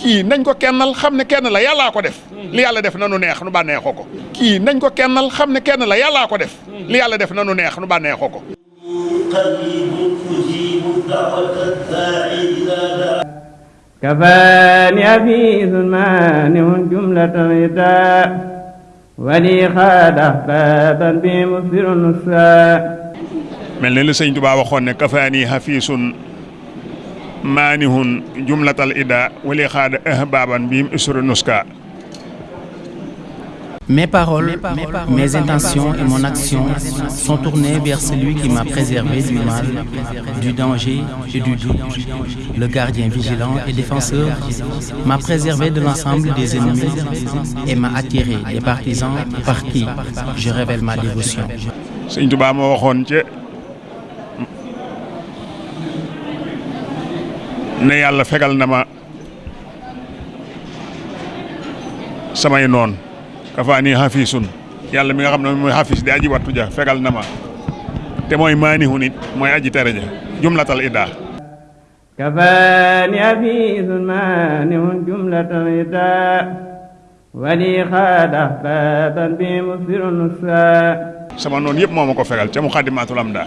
kii nañ ko kennal xam ne kenn la yàllaa ko def li yàlla def nanu neex nu bànneexoo ko kii nañ ko kennal xam ne kenn la yàllaa ko def li yàlla def nanu neex nu bànneexoo ko كفاني في ظلمان جملة رداء ولي خاد أحبابا بمصير النساء li sëñ Tuubaa waxoon ne kafaani hafiisun maanihun jumlatal ida wali xaada ahbaban biim isru nuska Mes paroles, mes intentions et mon action sont tournées vers celui qui m'a préservé du mal, du danger et du doute. Le gardien vigilant et défenseur m'a préservé de l'ensemble des ennemis et m'a attiré des partisans par qui je révèle ma dévotion. ne yalla fegal na ma samay non kafani hafisun. Yalla mi nga xam moy hafis di aji watu ja fegal na ma. Te moy maanihu nit moy aji tere ja jumlatul ida kafani hafisun maanihun jumlatul ida wali xaad ahbaban bi musirun sama non yep momako fegal ca mu khadimatul amda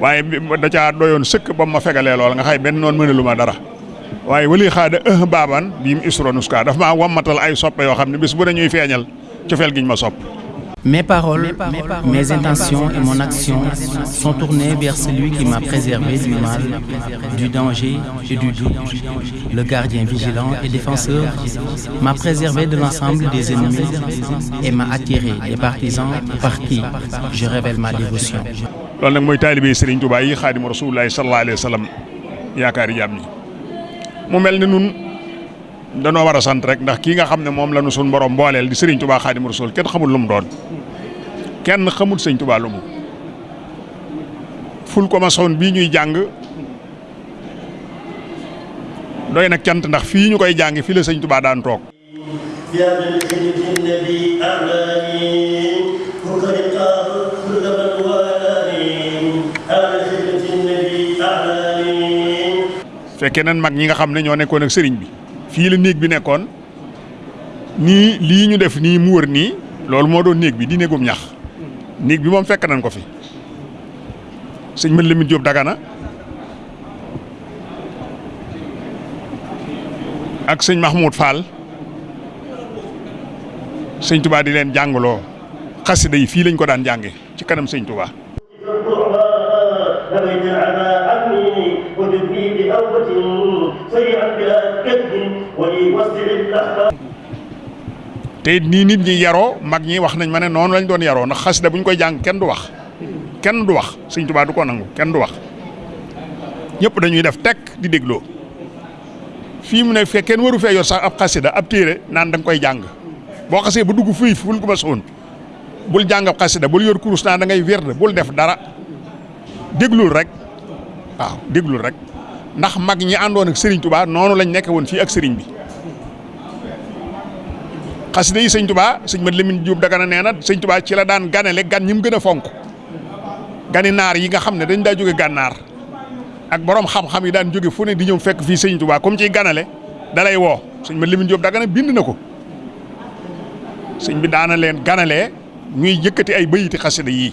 waaye da caa doyoon sëkk ba ma fegalee lool nga xay benn noonu mënalu ma dara waaye wali xaada ëh baaban bii mu isronuska dafa maa wammatal ay soppe yoo xam ne bis bu ne ñuy feeñal cofeel giñ ma sopp Mes paroles, mes intentions et mon action sont tournées vers celui qui m'a préservé du mal, du danger et du doute. Le gardien vigilant et défenseur m'a préservé de l'ensemble des ennemis et m'a attiré des partisans par qui je révèle ma dévotion. Loolu nag mooy taalibe Serigne Touba yi xaadimu rasulullahi sallallahu alayhi wa sallam yaakaari jaam mu mel ni nun danoo war a sant rek ndax kii nga xam ne moom la nu sun borom booleel di Serigne Touba xaadimu rasul kenn xamul lu mu doon. kenn xamul sëñ Touba lu ful ko ma soon bii ñuy jàng. doy nag cant ndax fii ñu koy jàng fii la sëñ Touba daan toog. Fekkee nan mag ñi nga xam ne ñoo nekkoon ak sëriñ bi. Fii la néeg bi nekkoon nii lii ñu def nii mu wër nii loolu moo doon néeg bi di néegum ñax. Néeg bi moom fekk nañ ko fi. Sëñ mën Lamine Diop Dagana ak sëñ Mahmoud Fall sëñ Touba di leen jàngaloo xasida yi fii lañ ko daan jànge ci kanam sëñ Touba نبيت العمى عني وجدني بأوبة سيئا بلا كذب ولي وسع الأحباب te it nii nit ñi yaroo mag ñi wax nañ ma ne noonu lañ doon yaroo ndax xasida bu ñu koy jàng kenn du wax kenn du wax sëñ Tuubaa du ko nangu kenn du wax ñëpp dañuy def tekk di dégloo fii mu ne fekk kenn waru fee yor sax ab xasida ab téere naan da nga koy jàng boo xasee ba dugg fii ful ko ma soon bul jàng ab xasida bul yor kurus naan da ngay wérd bul def dara déglul rek. Waaw. Déglul rek. Ndax mag ñi àndoon ak Serigne Touba noonu lañ nekk woon fii ak Serigne bi. xasida yi sëñ Touba Mat Lamine Diop Dagana nee na sëñ Touba ci la daan ganale gan ñi mu gën a fonk. Gani naar yi nga xam ne dañ daa jóge gànnaar. Ak borom xam-xam yi daan jóge fu ne di ñëw fekk fii sëñ Touba comme ciy ganale dalay woo. Sëñ Mat Lamine Diop Dagana bind na ko. Sëñ bi daana leen ganalee ñuy yëkkati ay bayiti xasida yii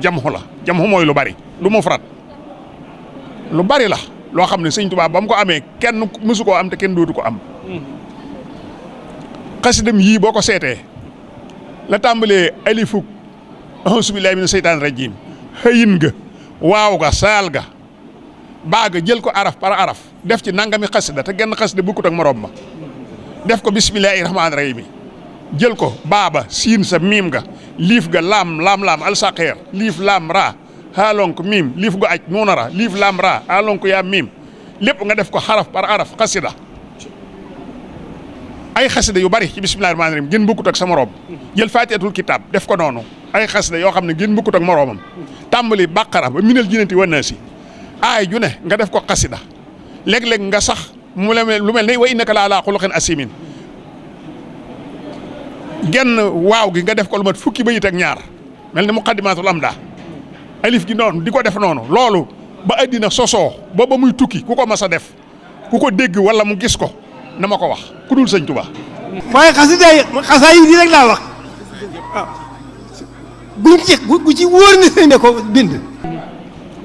jamxu la. Jamxu mooy lu bari. Lu mu farat. Lu bari la. Loo xam ne sëñ Tuubaa ba mu ko amee kenn mësu koo am te kenn dootu ko am. Xasidam yii boo ko seetee la tàmbalee alifuk auzu billaahi mina seytaani rajiim. Xëyin ga waaw ga saal ga jël ko araf par araf def ci nangami xasida te genn xasida bukkut ak morom ma. Def ko bismillaahi rahmaani rahiim. Jël ko baaba siin sa miim ga ليف لام لام لام الساقير ليف لام را هالونك ميم ليف غا اج مونرا ليف لام را هالونك يا ميم ليب غا ديف كو حرف بار عرف قصيده اي خسده يو باري بسم الله الرحمن الرحيم جين بوكو تك سما روب يل فاتحه الكتاب ديف كو نونو اي خسده يو خامني جين بوكو تك مروبم تامبلي بقره مينل جينتي وناسي اي جونه غا ديف كو قصيده ليك ليك غا صح مولا لو ملني وانك لا لا خلق اسيمين genn waaw gi nga def ko lu mat fukki bayit ak ñaar. mel ni muqaddimatul amda. alif gi noonu di ko def noonu. loolu ba addina sosoo ba ba muy tukki ku ko mas a def ku ko dégg wala mu gis ko na ma ko wax ku dul sëñ Tuubaa. Waaye xasida yi xasaa yi di rek laa wax. Buñ ci bu ci wóor ni sëñ ne ko bind.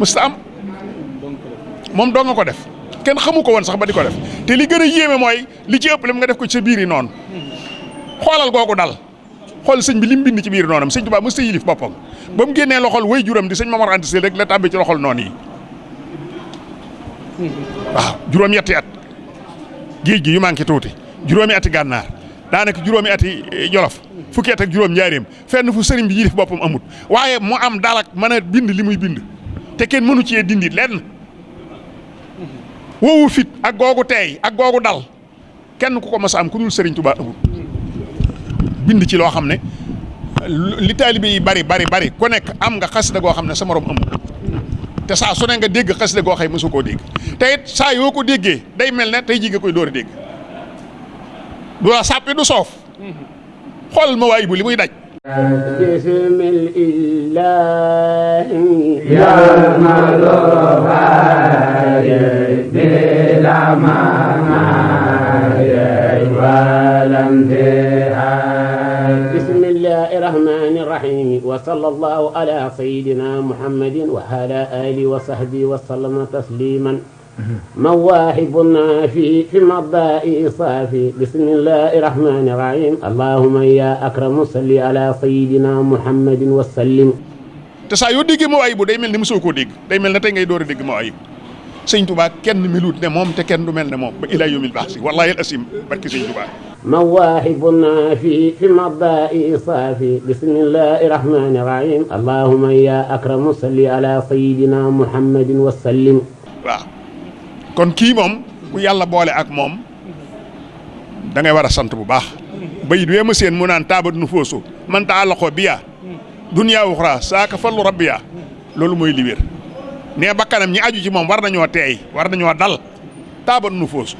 Mësta am. Moom doo nga ko def. Kenn xamu ko woon sax ba di ko def. Te li gën a yéeme mooy li ci ëpp lim nga def ko ci biir yi noonu xoolal googu dal. Xool sëñ bi lim bind ci biir noonam sëñ Tuubaa mësta yilif boppam. Ba mu génnee loxol way juram di sëñ Mamar Anta Sall rek la tàbbi ci loxol yi. Waaw juróom-ñetti at. Géej gi yu manqué tuuti. Juróomi ati gànnaar. Daanaka juróomi ati jolof. Fukki at ak juróom njaareem. Fenn fu bi yilif boppam amut. Waaye mu am dalak mën a bind li muy bind. Te kenn mënu cee dindi lenn. Woowu fit ak googu teey ak googu dal. Kenn ku ko am ku sëriñ Tuubaa amut bind ci loo xam ne li taalibe yi bari bari bari ku nekk am nga xasida goo xam ne sa morom amut te saa su ne nga dégg xasida goo xëy mësu koo dégg te it saa yoo ko déggee day mel ne tey jii nga koy door a dégg du la sàppi du soof xoolal ma waay bu li muy daj بسم الإله يا مدوها بلا مناي ولم بسم الله الرحمن الرحيم وصلى الله على سيدنا محمد وعلى آله وصحبه وسلم تسليما. مواهب نافي في مضاء صافي بسم الله الرحمن الرحيم. اللهم يا أكرم صل على سيدنا محمد وسلم. تسا يو ديغي مواهب داي ملني مسوكو ديغ داي ملنا تاي غاي دوري ديغ مواهب سيدنا توبا كين ميلوت نه موم te كين دو مل ne mom ba ila yumil مواهب في في مضاء صافي. بسم الله الرحمن الرحيم. اللهم يا أكرم صل على سيدنا محمد وسلم. وا كون كي موم كو يالا بولي اك موم دا نغي ورا سانت بو باخ بيد ويما سين مو تابد نفوسو من تعلقو بيا دنيا أخرى ساك فل ربيا لولو موي ليبر ني بكانم ني اديو سي موم وارنا نيو تاي وارنا نيو دال تابد نفوسو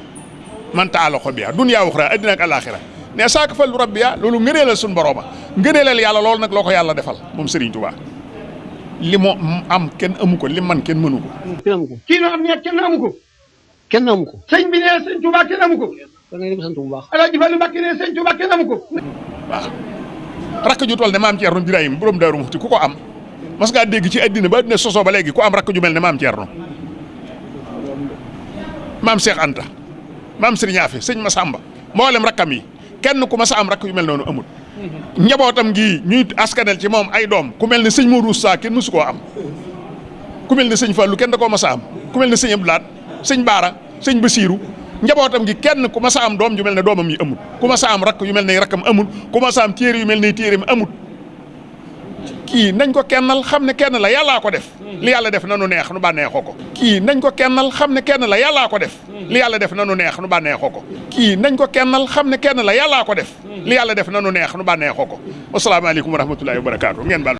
man taallaqoo biya dunya uxra addina ak alaxira nee saaka fallu rabbiya loolu ngëneelal suñu borooma ngëneelal yàlla loolu nag loo ko yàlla defal moom Serigne Touba li mu am kenn amu ko li man kenn mënu ko kenn amu ko kii noo xam ne kenn amu ko kenn amu ko sëñ bi ne sëñ Touba kenn amu ko da ngay dem sant bu baax Alaaji Fallu Mbàkke ne sëñ Touba kenn amu ko waaw rakk ju toll ne maam Thierno Birahim borom Daaru Muxti ku ko am mas ngaa dégg ci addina ba addina sosoo ba léegi ku am rakk ju mel ne maam Thierno maam Cheikh Anta maam Serigne Afe sëñ Massamba mboolem rakkam yi kenn ku mas a am rakk yu mel noonu amul. njabootam gii ñuy askanel ci moom ay doom ku mel ne sëñ Modou Sa kenn koo am. Ku mel ne sëñ Fallou kenn da koo mas a am. Ku mel ne sëñ Abdou Lahad sëñ Baara sëñ Basirou njabootam gi kenn ku mas a am doom ju mel ne doomam yi amul. Ku mas a am rakk yu mel ne rakkam amul. Ku mas a am téere yu mel ne téereem amul kii nañ ko kennal xam ne kenn la yàllaa ko def. li yàlla def na nu neex nu bànneexoo ko. kii nañ ko kennal xam ne kenn la yàllaa ko def. li yàlla def na nu neex nu bànneexoo ko. kii nañ ko kennal xam ne kenn la yàllaa ko def. li yàlla def na nu neex nu bànneexoo ko. Wasalaamaaleykum wa rahmatullahi wa barakaatu ngeen baal